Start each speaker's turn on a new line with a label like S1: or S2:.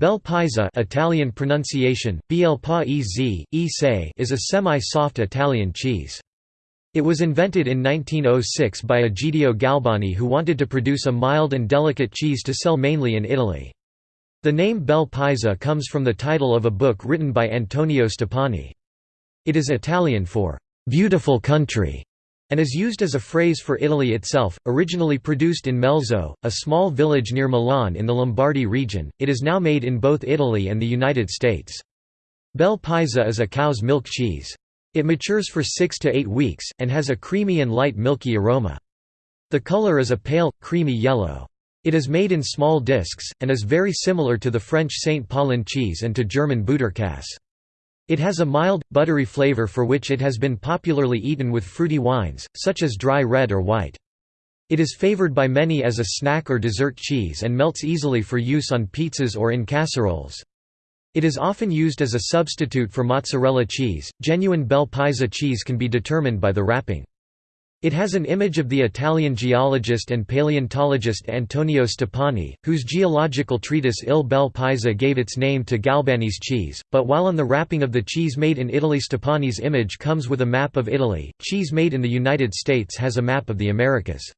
S1: Bel Paese Italian pronunciation, is a semi-soft Italian cheese. It was invented in 1906 by Egidio Galbani who wanted to produce a mild and delicate cheese to sell mainly in Italy. The name Bel Paese comes from the title of a book written by Antonio Stoppani. It is Italian for «beautiful country» and is used as a phrase for Italy itself. Originally produced in Melzo, a small village near Milan in the Lombardy region, it is now made in both Italy and the United States. Bel Paese is a cow's milk cheese. It matures for six to eight weeks, and has a creamy and light milky aroma. The color is a pale, creamy yellow. It is made in small discs, and is very similar to the French St. Paulin cheese and to German Butterkäse. It has a mild, buttery flavor for which it has been popularly eaten with fruity wines, such as dry red or white. It is favored by many as a snack or dessert cheese and melts easily for use on pizzas or in casseroles. It is often used as a substitute for mozzarella cheese. Genuine Bel Paese cheese can be determined by the wrapping. It has an image of the Italian geologist and paleontologist Antonio Stoppani, whose geological treatise Il Bel Paese gave its name to Galbani's cheese, but while on the wrapping of the cheese made in Italy Stoppani's image comes with a map of Italy, cheese made in the United States has a map of the Americas.